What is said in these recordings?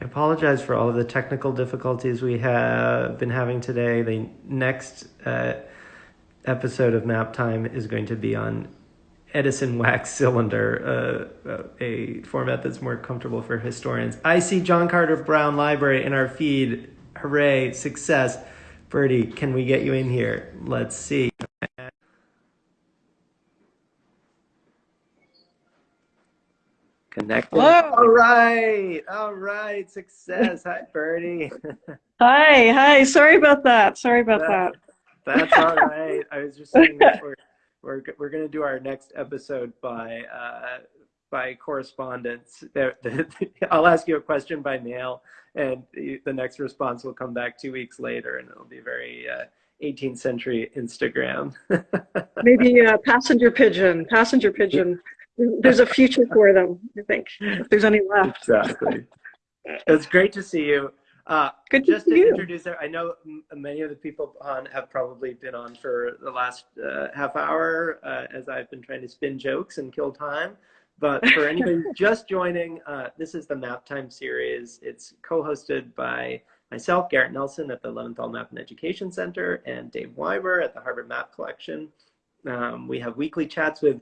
I apologize for all of the technical difficulties we have been having today. The next uh, episode of Map Time is going to be on Edison wax cylinder, uh, uh, a format that's more comfortable for historians. I see John Carter Brown Library in our feed. Hooray, success. Bertie, can we get you in here? Let's see. Connected. Hello. All right. All right. Success. Hi, Bertie. Hi, hi. Sorry about that. Sorry about that. that. That's all right. I was just saying that we're we're we're going to do our next episode by uh, by correspondence. I'll ask you a question by mail, and the next response will come back two weeks later, and it'll be very uh, 18th century Instagram. Maybe a passenger pigeon. Passenger pigeon. There's a future for them, I think, if there's any left. Exactly. it's great to see you. Uh, Good just to, introduce, I know many of the people on have probably been on for the last uh, half hour uh, as I've been trying to spin jokes and kill time. But for anybody just joining, uh, this is the Map Time series. It's co-hosted by myself, Garrett Nelson at the Leventhal Map and Education Center, and Dave Weimer at the Harvard Map Collection. Um, we have weekly chats with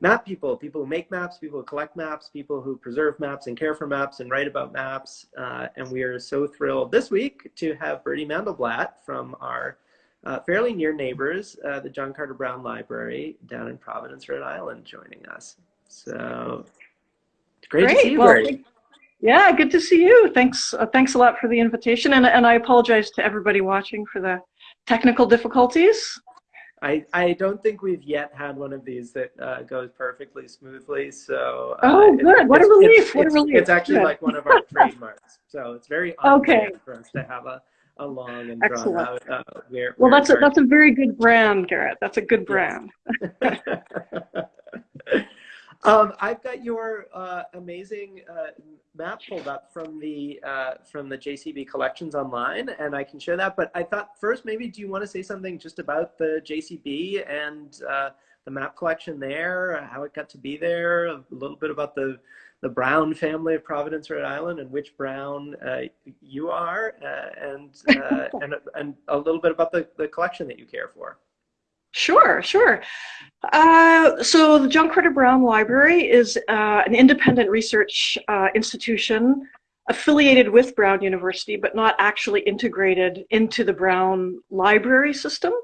map people, people who make maps, people who collect maps, people who preserve maps and care for maps and write about maps. Uh, and we are so thrilled this week to have Bertie Mandelblatt from our uh, fairly near neighbors, uh, the John Carter Brown Library down in Providence, Rhode Island, joining us. So great, great. to see you, well, Bertie. Yeah, good to see you. Thanks, uh, thanks a lot for the invitation, and and I apologize to everybody watching for the technical difficulties. I, I don't think we've yet had one of these that uh, goes perfectly smoothly. So uh, oh, good! It, what a relief! It's, what it's, a relief! It's actually good. like one of our trademarks. So it's very okay for us to have a, a long and Excellent. drawn out. Uh, where, well, where that's a, that's a very good brand, Garrett. That's a good brand. Yes. um, I've got your uh, amazing uh, map pulled up from the uh, from the JCB collections online, and I can share that. But I thought first, maybe do you want to say something just about the JCB and uh, the map collection there, how it got to be there, a little bit about the the Brown family of Providence, Rhode Island, and which Brown uh, you are, uh, and uh, and and a little bit about the the collection that you care for. Sure, sure. Uh, so the John Carter Brown Library is uh, an independent research uh, institution affiliated with Brown University, but not actually integrated into the Brown library system.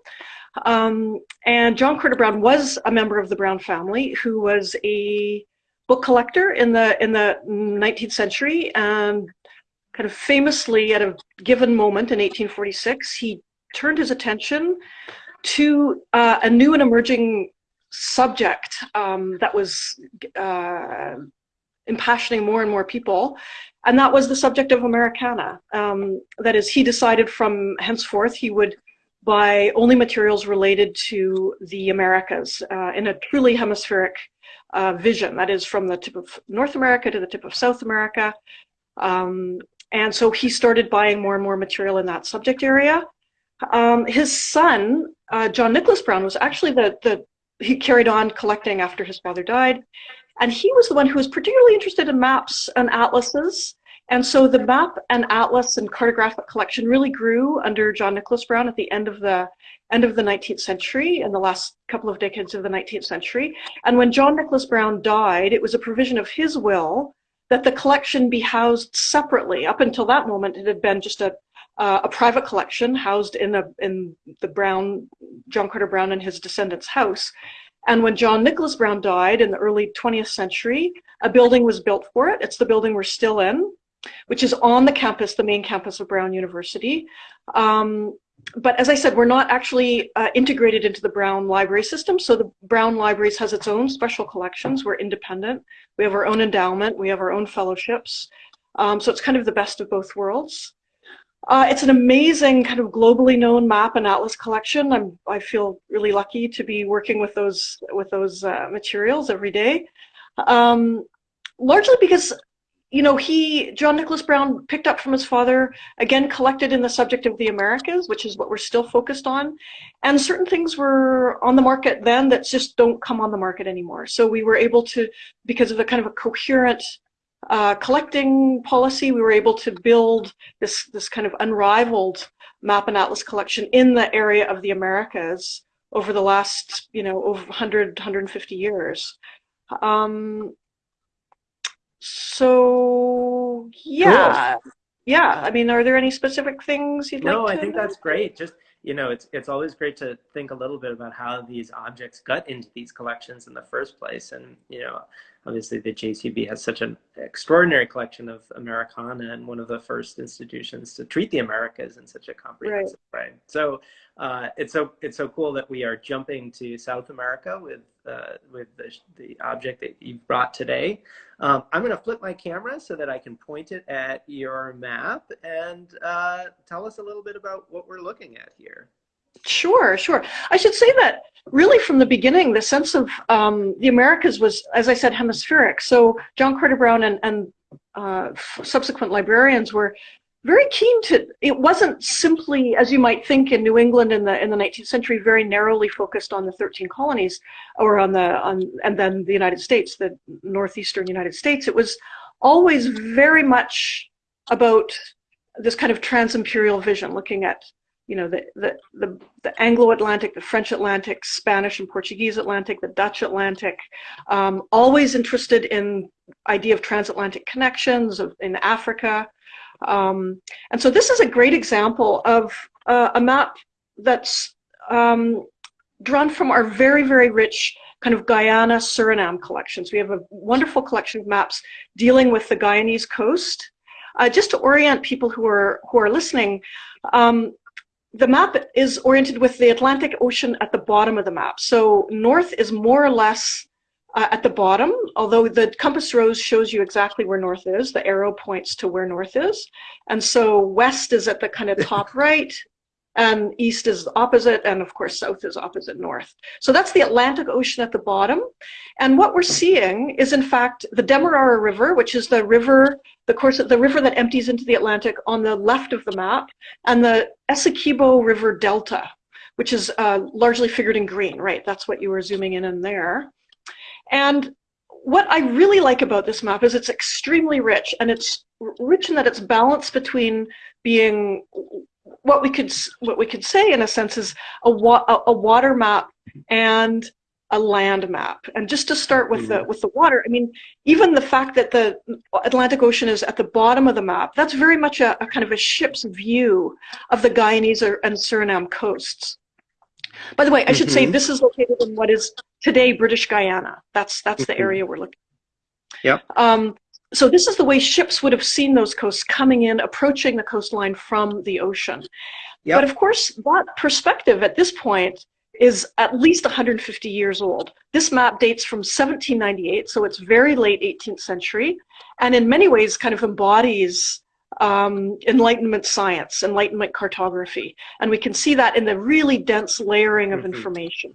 Um, and John Carter Brown was a member of the Brown family who was a book collector in the in the 19th century and kind of famously at a given moment in 1846 he turned his attention to uh, a new and emerging subject um, that was uh, impassioning more and more people, and that was the subject of Americana. Um, that is, he decided from henceforth he would buy only materials related to the Americas uh, in a truly hemispheric uh, vision. That is, from the tip of North America to the tip of South America. Um, and so he started buying more and more material in that subject area. Um, his son, uh, John Nicholas Brown, was actually the, the, he carried on collecting after his father died. And he was the one who was particularly interested in maps and atlases. And so the map and atlas and cartographic collection really grew under John Nicholas Brown at the end of the end of the 19th century and the last couple of decades of the 19th century. And when John Nicholas Brown died, it was a provision of his will that the collection be housed separately. Up until that moment, it had been just a uh, a private collection housed in a in the Brown John Carter Brown and his descendants' house. And when John Nicholas Brown died in the early 20th century, a building was built for it. It's the building we're still in, which is on the campus, the main campus of Brown University. Um, but as I said, we're not actually uh, integrated into the Brown library system. So the Brown Libraries has its own special collections. We're independent. We have our own endowment. We have our own fellowships. Um, so it's kind of the best of both worlds. Uh, it's an amazing kind of globally known map and atlas collection. I'm, I feel really lucky to be working with those with those uh, materials every day. Um, largely because, you know, he, John Nicholas Brown, picked up from his father, again, collected in the subject of the Americas, which is what we're still focused on. And certain things were on the market then that just don't come on the market anymore. So we were able to, because of a kind of a coherent uh, collecting policy, we were able to build this, this kind of unrivaled map and atlas collection in the area of the Americas over the last, you know, over 100, 150 years. Um, so, yeah. Cool. Yeah, I mean, are there any specific things you'd no, like to? No, I think that's great. Just you know, it's it's always great to think a little bit about how these objects got into these collections in the first place. And you know, obviously the JCB has such an extraordinary collection of Americana and one of the first institutions to treat the Americas in such a comprehensive right. way. So uh, it's so it's so cool that we are jumping to South America with uh, with the, the object that you brought today. Um, I'm going to flip my camera so that I can point it at your map and uh, tell us a little bit about what we're looking at here. Sure, sure. I should say that really from the beginning, the sense of um, the Americas was, as I said, hemispheric. So John Carter Brown and, and uh, subsequent librarians were very keen to, it wasn't simply, as you might think in New England in the, in the 19th century, very narrowly focused on the 13 colonies or on the, on, and then the United States, the northeastern United States. It was always very much about this kind of trans-imperial vision, looking at you know, the, the, the, the Anglo-Atlantic, the French Atlantic, Spanish and Portuguese Atlantic, the Dutch Atlantic, um, always interested in idea of transatlantic connections of, in Africa. Um, and so this is a great example of uh, a map that's um, drawn from our very, very rich kind of Guyana Suriname collections. We have a wonderful collection of maps dealing with the Guyanese coast. Uh, just to orient people who are who are listening, um, the map is oriented with the Atlantic Ocean at the bottom of the map. So north is more or less uh, at the bottom, although the compass rose shows you exactly where north is. The arrow points to where north is. And so west is at the kind of top right, and east is opposite, and of course south is opposite north. So that's the Atlantic Ocean at the bottom. And what we're seeing is in fact the Demerara River, which is the river, the course of the river that empties into the Atlantic on the left of the map, and the Essequibo River Delta, which is uh, largely figured in green, right? That's what you were zooming in on there. And what I really like about this map is it's extremely rich, and it's rich in that it's balanced between being what we could what we could say in a sense is a, wa a water map and a land map. And just to start with the mm-hmm. with the water, I mean, even the fact that the Atlantic Ocean is at the bottom of the map, that's very much a, a kind of a ship's view of the Guyanese and Suriname coasts. By the way, I should mm -hmm. say mm-hmm. this is located in what is today British Guyana. That's that's the mm-hmm. area we're looking. Yeah. Um, so this is the way ships would have seen those coasts coming in, approaching the coastline from the ocean. Yep. But of course, that perspective at this point is at least 150 years old. This map dates from 1798, so it's very late 18th century, and in many ways kind of embodies um, Enlightenment science, Enlightenment cartography. And we can see that in the really dense layering of mm -hmm. information.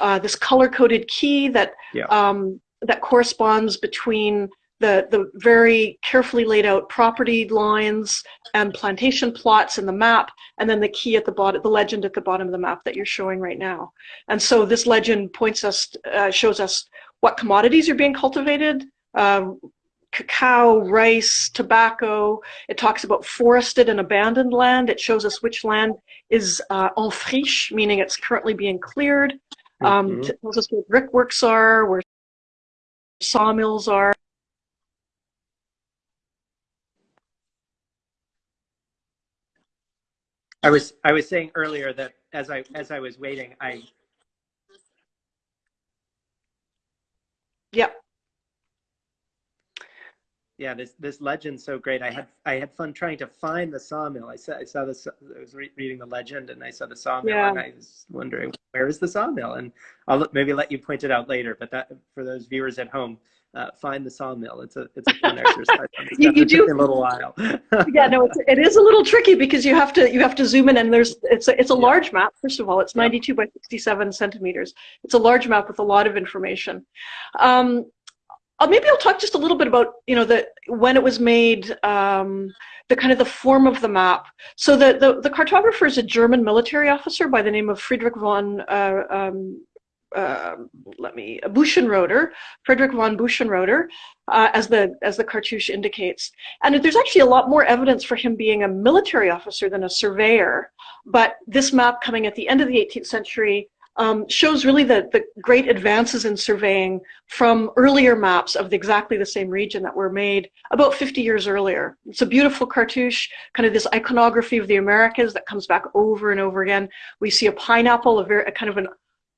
Uh, this color-coded key that, yeah. um, that corresponds between the, the very carefully laid out property lines and plantation plots in the map, and then the key at the bottom, the legend at the bottom of the map that you're showing right now. And so this legend points us, uh, shows us what commodities are being cultivated, uh, cacao, rice, tobacco. It talks about forested and abandoned land. It shows us which land is uh, en friche, meaning it's currently being cleared. Um, mm -hmm. It tells us where brickworks are, where sawmills are. I was I was saying earlier that as I as I was waiting, I yeah yeah this this legend's so great. I had I had fun trying to find the sawmill. I saw I saw this. I was re reading the legend and I saw the sawmill yeah. and I was wondering where is the sawmill and I'll maybe let you point it out later. But that for those viewers at home, uh, find the sawmill. It's a it's a fun exercise. you, you do a little while. yeah, no, it's, it is a little tricky because you have to you have to zoom in and there's it's a it's a yeah. large map. First of all, it's 92 by 67 centimeters. It's a large map with a lot of information. Um, uh, maybe I'll talk just a little bit about you know the when it was made. Um, the kind of the form of the map. So the, the, the cartographer is a German military officer by the name of Friedrich von uh, um, uh, let me, Bouchenroeder, Frederick von Bouchenroeder, uh, as the as the cartouche indicates. And there's actually a lot more evidence for him being a military officer than a surveyor. But this map coming at the end of the 18th century um, shows really the, the great advances in surveying from earlier maps of the, exactly the same region that were made about 50 years earlier. It's a beautiful cartouche, kind of this iconography of the Americas that comes back over and over again. We see a pineapple, a very a kind of an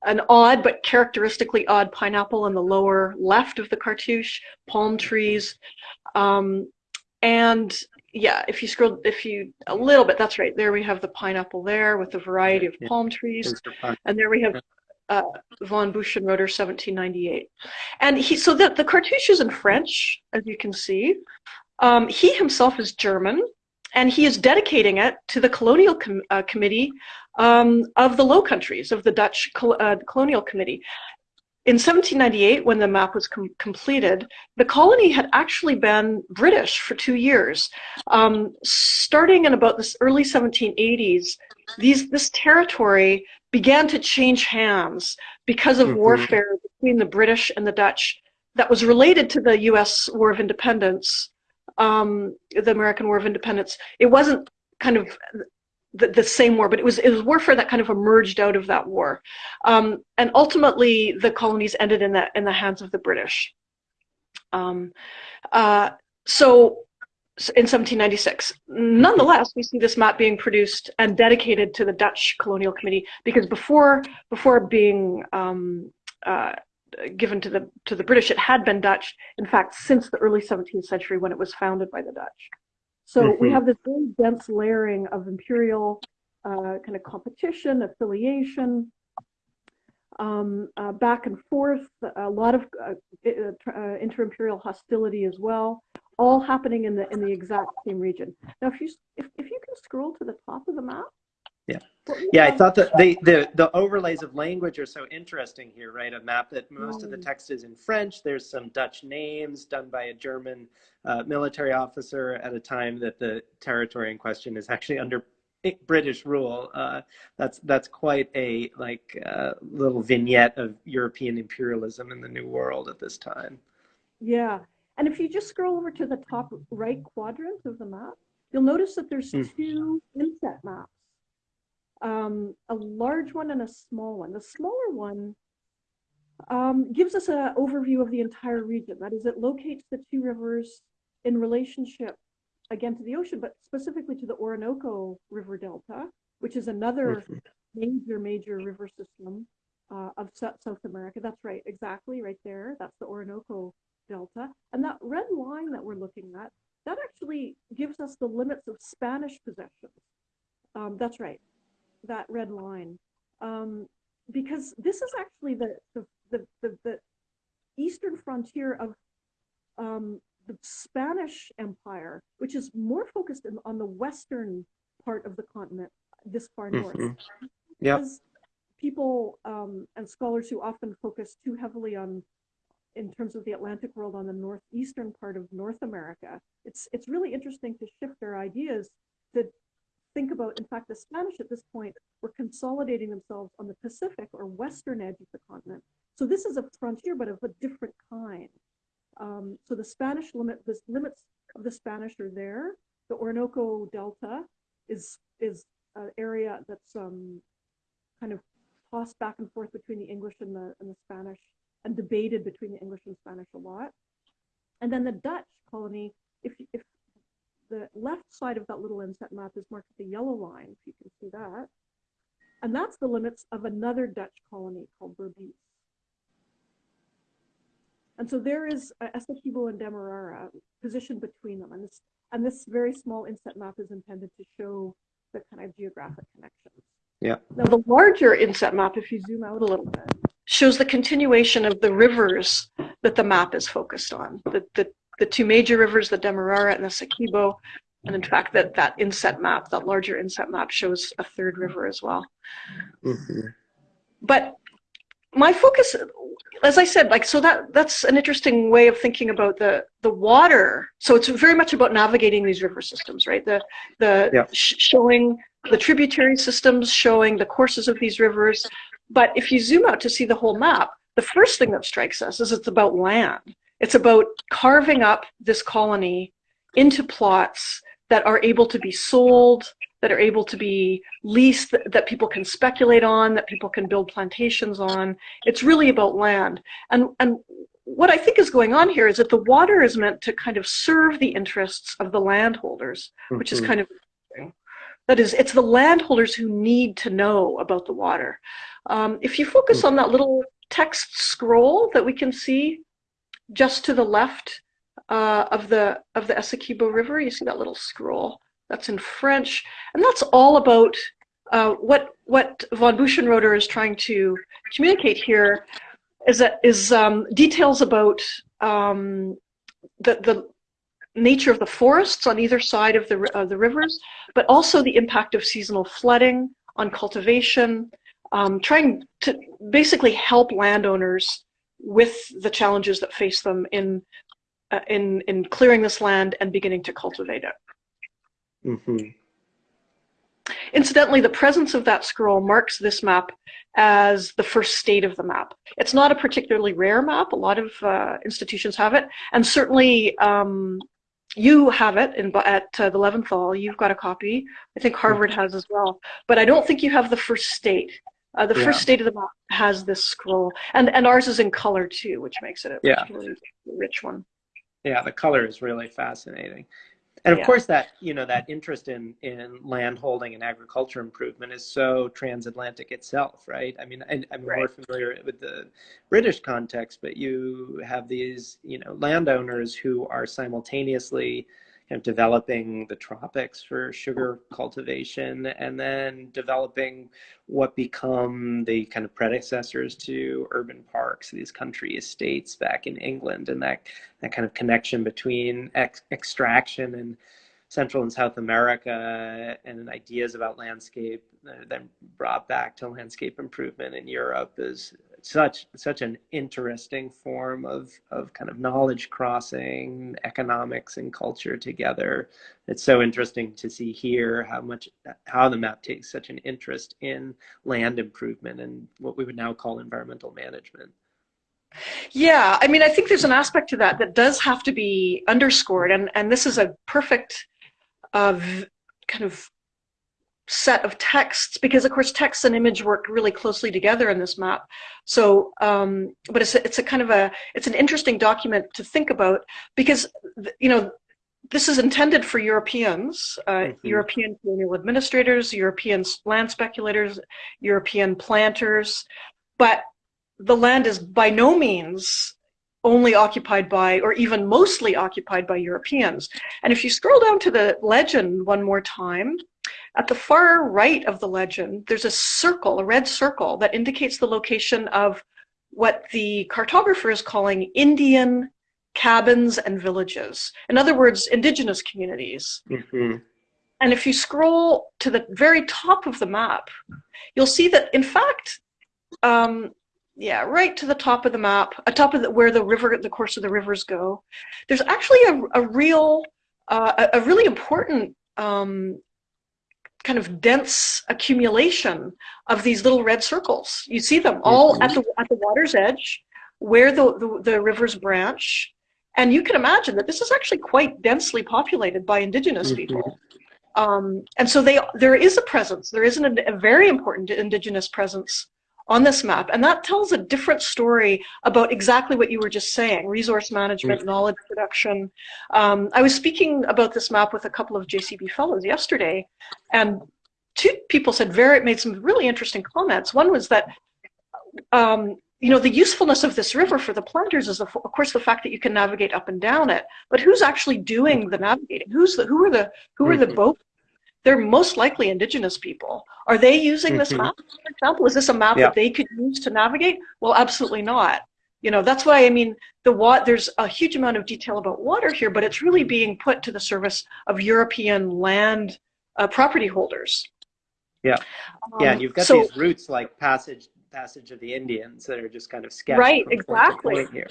an odd but characteristically odd pineapple in the lower left of the cartouche, palm trees, um, and yeah, if you scroll, if you a little bit, that's right. There we have the pineapple there with a variety of palm trees, and there we have uh, von Bouchenroeder, 1798. And he, so the, the cartouche is in French, as you can see. Um, he himself is German, and he is dedicating it to the colonial com uh, committee um, of the Low Countries, of the Dutch col uh, colonial committee in 1798, when the map was com completed, the colony had actually been British for two years. Um, starting in about the early 1780s, these, this territory began to change hands because of mm -hmm. warfare between the British and the Dutch that was related to the U.S. War of Independence, um, the American War of Independence. It wasn't kind of the, the, same war, but it was it was warfare that kind of emerged out of that war, um, and ultimately the colonies ended in the in the hands of the British. Um, uh, so in 1796. Nonetheless, we see this map being produced and dedicated to the Dutch Colonial Committee because before before being um, uh, given to the to the British, it had been Dutch. In fact, since the early 17th century when it was founded by the Dutch. So mm-hmm. we have this very dense layering of imperial uh, kind of competition, affiliation, um, uh, back and forth, a lot of uh, uh, inter-imperial hostility as well, all happening in the in the exact same region. Now, if you if, if you can scroll to the top of the map, yeah. Yeah, I thought that the, the, the overlays of language are so interesting here, right? A map that most of the text is in French. There's some Dutch names done by a German uh, military officer at a time that the territory in question is actually under British rule. Uh, that's that's quite a like uh, little vignette of European imperialism in the New World at this time. Yeah, and if you just scroll over to the top right quadrant of the map, you'll notice that there's mm. two inset maps um, a large one and a small one. The smaller one um, gives us an overview of the entire region. That is, it locates the two rivers in relationship again to the ocean, but specifically to the Orinoco River Delta, which is another major, major river system uh, of South America. That's right, exactly right there. That's the Orinoco Delta. And that red line that we're looking at, that actually gives us the limits of Spanish possessions. Um, that's right that red line um, because this is actually the the, the, the, the eastern frontier of um, the Spanish Empire, which is more focused in, on the western part of the continent, this far north. Mm -hmm. Yeah. People um, and scholars who often focus too heavily on, in terms of the Atlantic world, on the northeastern part of North America. It's it's really interesting to shift their ideas to think about, in fact, the Spanish at this point were consolidating themselves on the Pacific or western edge of the continent. So this is a frontier, but of a different kind. Um, so the Spanish limit, the limits of the Spanish are there. The Orinoco Delta is is an area that's um, kind of tossed back and forth between the English and the and the Spanish, and debated between the English and Spanish a lot. And then the Dutch colony, if if the left side of that little inset map is marked with the yellow line, if you can see that. And that's the limits of another Dutch colony called Berbice. And so there is uh, Essequibo and Demerara positioned between them. And this, and this very small inset map is intended to show the kind of geographic connections. Yeah. Now the larger inset map, if you zoom out a little bit, shows the continuation of the rivers that the map is focused on. The, the the two major rivers, the Demerara and the Essequibo. And in fact, that, that inset map, that larger inset map shows a third river as well. Mm-hmm. But my focus, as I said, like, so that, that's an interesting way of thinking about the, the water. So it's very much about navigating these river systems, right? The, the yeah. sh- showing the tributary systems, showing the courses of these rivers, But if you zoom out to see the whole map, the first thing that strikes us is it's about land. It's about carving up this colony into plots that are able to be sold, that are able to be leased, that, that, people can speculate on, that people can build plantations on. It's really about land. And, and what I think is going on here is that the water is meant to kind of serve the interests of the landholders, mm-hmm. which is mm-hmm. kind of that is, it's the landholders who need to know about the water. Um, if you focus on that little text scroll that we can see just to the left uh, of the of the Essequibo River, you see that little scroll. That's in French, and that's all about uh, what what von Bouchenroeder is trying to communicate here. Is that is um, details about um, the the nature of the forests on either side of the, the rivers, but also the impact of seasonal flooding on cultivation, um, trying to basically help landowners with the challenges that face them in, uh, in, in clearing this land and beginning to cultivate it. Mm -hmm. Incidentally, the presence of that scroll marks this map as the first state of the map. It's not a particularly rare map. A lot of uh, institutions have it. And certainly um, you have it in, at uh, the Leventhal. You've got a copy. I think Harvard has as well. But I don't think you have the first state. Uh, the yeah. first state of the map has this scroll, and and ours is in color too, which makes it a yeah. really rich one. Yeah, the color is really fascinating and of yeah. course that you know that interest in in land holding and agriculture improvement is so transatlantic itself right i mean I, am right. more familiar with the british context but you have these you know landowners who are simultaneously of developing the tropics for sugar cultivation and then developing what become the kind of predecessors to urban parks, these country estates back in England, and that, that kind of connection between ex extraction and Central and South America and ideas about landscape uh, then brought back to landscape improvement in Europe is such such an interesting form of of kind of knowledge crossing economics and culture together. It's so interesting to see here how much how the map takes such an interest in land improvement and what we would now call environmental management. Yeah, I mean, I think there's an aspect to that that does have to be underscored, and and this is a perfect uh, kind of set of texts because of course text and image work really closely together in this map so um, but it's a, it's a kind of a it's an interesting document to think about because you know this is intended for Europeans, uh, mm -hmm. European colonial administrators, European land speculators, European planters, but the land is by no means only occupied by, or even mostly occupied by Europeans. And if you scroll down to the legend one more time, at the far right of the legend, there's a circle, a red circle, that indicates the location of what the cartographer is calling Indian cabins and villages. In other words, indigenous communities. Mm -hmm. And if you scroll to the very top of the map, you'll see that, in fact, um, yeah, right to the top of the map, atop of the, where the river, the course of the rivers go, there's actually a, a real, uh, a, a, really important um, kind of dense accumulation of these little red circles. You see them all mm-hmm. at the at the water's edge, where the, the, the rivers branch, and you can imagine that this is actually quite densely populated by indigenous mm -hmm. people. Um, and so they there is a presence. There is an, a very important indigenous presence on this map. And that tells a different story about exactly what you were just saying, resource management, mm. knowledge production. Um, I was speaking about this map with a couple of JCB fellows yesterday, and two people said very, made some really interesting comments. One was that, um, you know, the usefulness of this river for the planters is, of course, the fact that you can navigate up and down it. But who's actually doing the navigating? Who's the, who are the, who are the mm-hmm. boat they're most likely indigenous people. Are they using this mm-hmm. map, for example? Is this a map yeah. that they could use to navigate? Well, absolutely not. You know, that's why I mean, the what there's a huge amount of detail about water here, but it's really being put to the service of European land uh, property holders. Yeah, um, yeah, and you've got so, these routes like passage passage of the Indians that are just kind of sketched. Right, exactly. Here.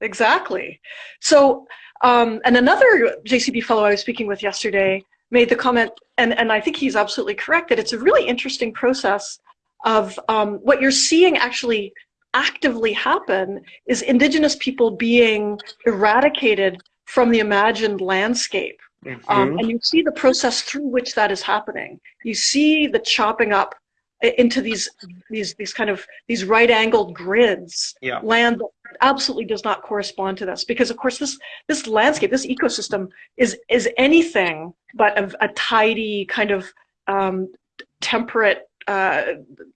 Exactly. So, um, and another JCB fellow I was speaking with yesterday made the comment, and, and I think he's absolutely correct, that it's a really interesting process of um, what you're seeing actually actively happen is indigenous people being eradicated from the imagined landscape. Mm -hmm. um, and you see the process through which that is happening. You see the chopping up into these these these kind of these right angled grids yeah. land that absolutely does not correspond to this because of course this this landscape this ecosystem is is anything but a, a tidy kind of um, temperate uh,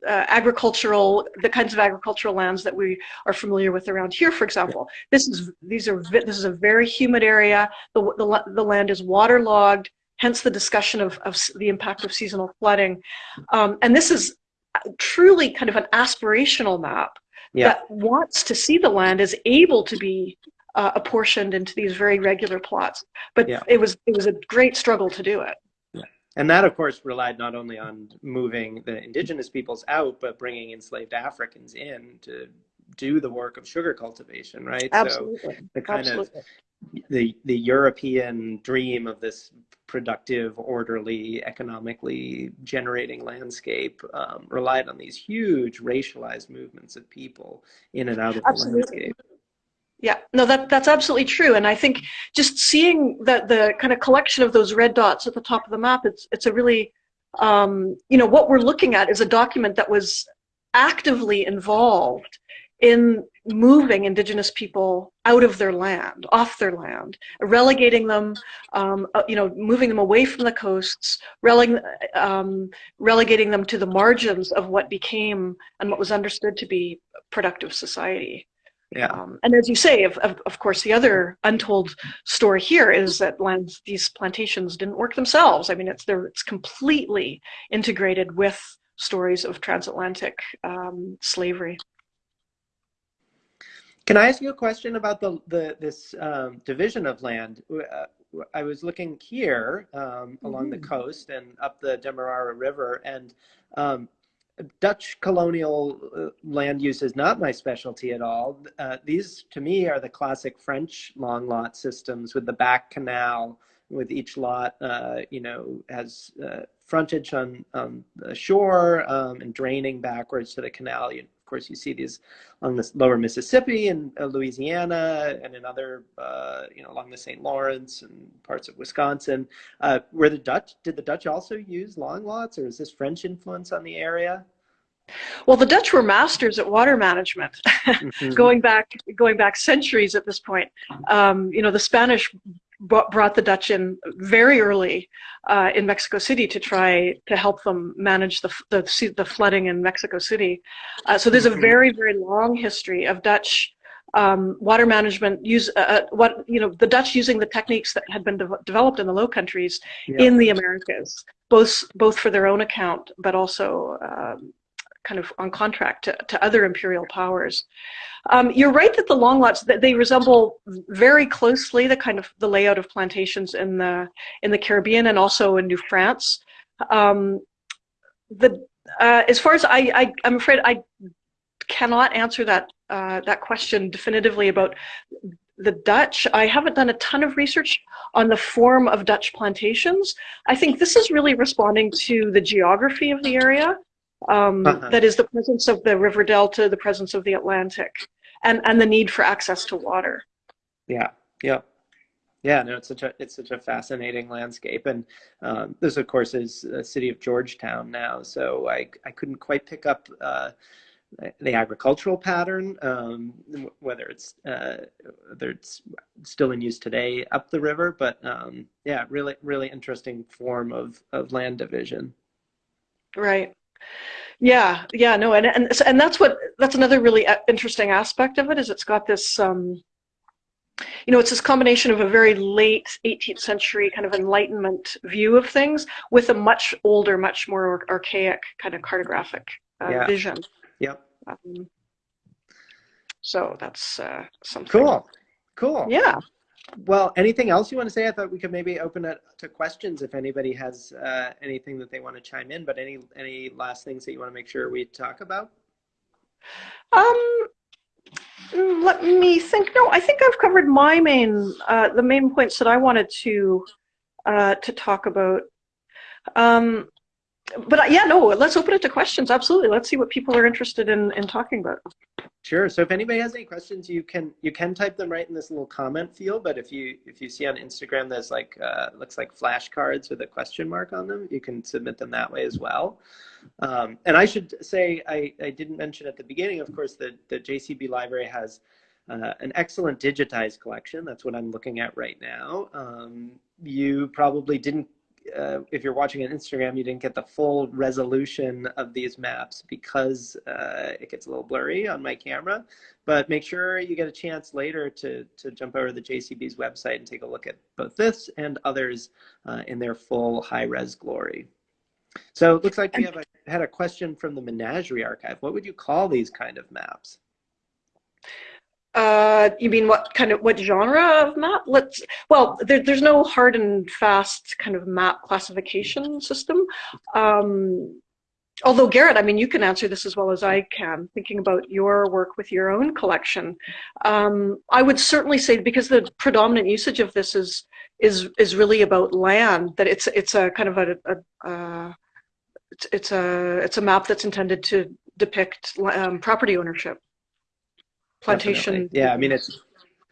uh, agricultural, the kinds of agricultural lands that we are familiar with around here, for example. This is these are this is a very humid area. The the, the land is waterlogged. Hence the discussion of, of the impact of seasonal flooding. Um, and this is truly kind of an aspirational map yeah. that wants to see the land as able to be uh, apportioned into these very regular plots. But yeah. it was it was a great struggle to do it. And that, of course, relied not only on moving the indigenous peoples out, but bringing enslaved Africans in to do the work of sugar cultivation, right? Absolutely. So the kind Absolutely. of the the European dream of this productive, orderly, economically generating landscape um, relied on these huge racialized movements of people in and out of Absolutely. the landscape. Yeah, no, that that's absolutely true. And I think just seeing that the kind of collection of those red dots at the top of the map, it's it's a really, um, you know, what we're looking at is a document that was actively involved in moving indigenous people out of their land, off their land, relegating them, um, uh, you know, moving them away from the coasts, releg um, relegating them to the margins of what became and what was understood to be productive society. Yeah. Um, and as you say, of, of, of, course, the other untold story here is that lands, these plantations didn't work themselves. I mean, it's it's completely integrated with stories of transatlantic um, slavery. Can I ask you a question about the, the this um, division of land? Uh, I was looking here um, along mm -hmm. the mm-hmm. coast and up the Demerara River, and um, Dutch colonial uh, land use is not my specialty at all. Uh, these, to me, are the classic French long lot systems with the back canal, with each lot, uh, you know, has uh, frontage on, on the shore um, and draining backwards to the canal. You, course, you see these on the lower Mississippi and uh, Louisiana and in other, uh, you know, along the St. Lawrence and parts of Wisconsin. Uh, were the Dutch, did the Dutch also use long lots or is this French influence on the area? Well, the Dutch were masters at water management, mm -hmm. going back going back centuries at this point. Um, you know, the Spanish brought the Dutch in very early uh, in Mexico City to try to help them manage the, the, the flooding in Mexico City. Uh, so there's a mm-hmm. very, very long history of Dutch um, water management use uh, uh, what you know the Dutch using the techniques that had been de developed in the Low Countries yeah. in the Americas, both both for their own account, but also um, kind of on contract to, to other imperial powers. Um, you're right that the long lots that they resemble very closely the kind of the layout of plantations in the in the Caribbean and also in New France. Um, the uh, as far as I, I am afraid I cannot answer that uh, that question definitively about the Dutch. I haven't done a ton of research on the form of Dutch plantations. I think this is really responding to the geography of the area um, uh-huh. that is the presence of the river delta, the presence of the Atlantic, and and the need for access to water. Yeah, yeah, yeah. No, it's such a it's such a fascinating landscape, and um, this, of course, is the city of Georgetown now. So I I couldn't quite pick up. Uh, the agricultural pattern, um, whether it's uh, whether it's still in use today up the river, but um, yeah, really really interesting form of of land division. Right. Yeah, yeah, no, and and and that's what that's another really uh, interesting aspect of it is it's got this, um, you know, it's this combination of a very late 18th century kind of Enlightenment view of things with a much older, much more archaic kind of cartographic uh, yeah. vision. Yep. Um, so that's uh, something. Cool. Cool. Yeah. Well, anything else you want to say? I thought we could maybe open it to questions if anybody has uh, anything that they want to chime in. But any any last things that you want to make sure we talk about? Um, let me think. No, I think I've covered my main uh, the main points that I wanted to uh, to talk about. Um, but yeah, no, let's open it to questions. Absolutely. Let's see what people are interested in, in talking about. Sure. So if anybody has any questions, you can you can type them right in this little comment field. But if you if you see on Instagram, there's like uh, looks like flashcards with a question mark on them. You can submit them that way as well. Um, and I should say I, I didn't mention at the beginning, of course, that the JCB library has uh, an excellent digitized collection. That's what I'm looking at right now. Um, you probably didn't uh, if you're watching on Instagram, you didn't get the full resolution of these maps because uh, it gets a little blurry on my camera. But make sure you get a chance later to, to jump over to the JCB's website and take a look at both this and others uh, in their full high-res glory. So it looks like we have a, had a question from the Menagerie Archive. What would you call these kind of maps? Uh, you mean what kind of what genre of map? Let's well, there, there's no hard and fast kind of map classification system. Um, although Garrett, I mean, you can answer this as well as I can. Thinking about your work with your own collection, um, I would certainly say because the predominant usage of this is is is really about land. That it's it's a kind of a, a, it's, it's a it's a map that's intended to depict um, property ownership plantation. Definitely. Yeah, I mean it's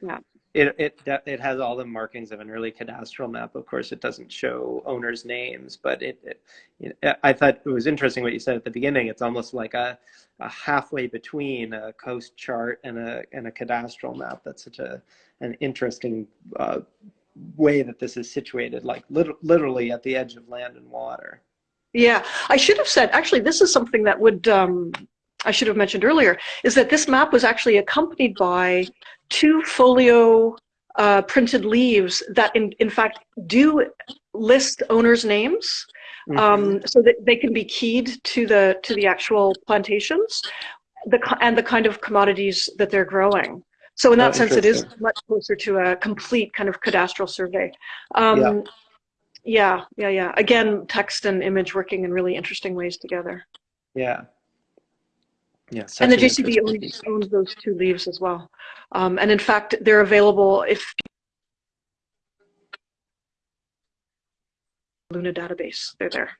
yeah. It, it it has all the markings of an early cadastral map. Of course, it doesn't show owners' names, but it, it you know, I thought it was interesting what you said at the beginning. It's almost like a, a halfway between a coast chart and a and a cadastral map. That's such a an interesting uh, way that this is situated, like lit- literally at the edge of land and water. Yeah, I should have said. Actually, this is something that would um, I should have mentioned earlier, is that this map was actually accompanied by two folio uh, printed leaves that in, in fact do list owners' names mm -hmm. um, so that they can be keyed to the to the actual plantations the, and the kind of commodities that they're growing. So in that oh, sense, it is much closer to a complete kind of cadastral survey. Um, yeah. yeah, yeah, yeah. Again, text and image working in really interesting ways together. Yeah, yeah, and the JCB owns, owns, those two leaves as well. Um, and in fact, they're available if Luna database, they're there.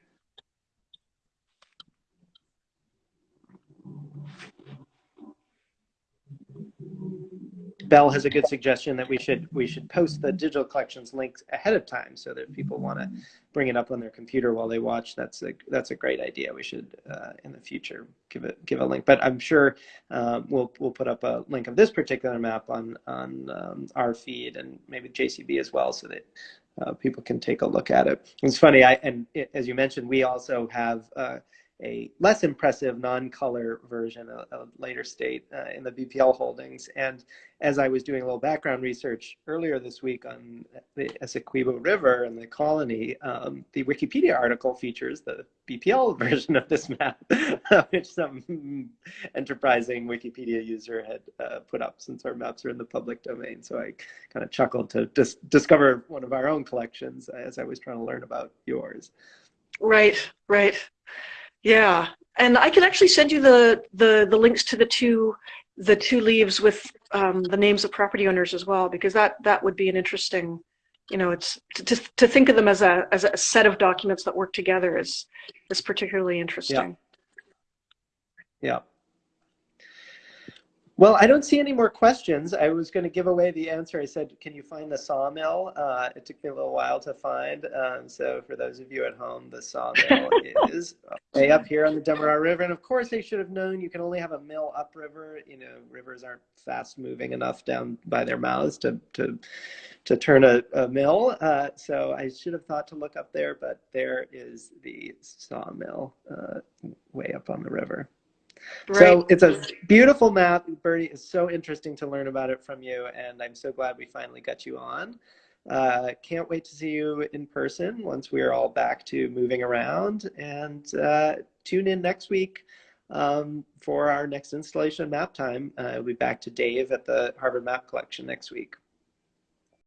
Bell has a good suggestion that we should we should post the digital collections links ahead of time so that if people want to bring it up on their computer while they watch. That's a that's a great idea. We should uh, in the future give it give a link. But I'm sure um, we'll we'll put up a link of this particular map on on um, our feed and maybe JCB as well, so that uh, people can take a look at it. It's funny. I and it, as you mentioned, we also have. Uh, a less impressive non-color version, a, a later state uh, in the BPL holdings. And as I was doing a little background research earlier this week on the Essequibo River and the colony, um, the Wikipedia article features the BPL version of this map, which some enterprising Wikipedia user had uh, put up since our maps are in the public domain. So I kind of chuckled to dis discover one of our own collections as I was trying to learn about yours. Right, right. Yeah, and I can actually send you the the the links to the two the two leaves with um, the names of property owners as well, because that that would be an interesting, you know, it's to to think of them as a as a set of documents that work together is is particularly interesting. Yeah. yeah. Well, I don't see any more questions. I was going to give away the answer. I said, can you find the sawmill? Uh, it took me a little while to find. Um, so for those of you at home, the sawmill is way up here on the Demerara River. And of course, they should have known you can only have a mill upriver. You know, rivers aren't fast moving enough down by their mouths to, to, to turn a, a mill. Uh, so I should have thought to look up there, but there is the sawmill uh, way up on the river. Right. So it's a beautiful map. Bertie, it's so interesting to learn about it from you, and I'm so glad we finally got you on. Uh, can't wait to see you in person once we're all back to moving around. And uh, tune in next week um, for our next installation of Map Time. Uh, we'll be back to Dave at the Harvard Map Collection next week.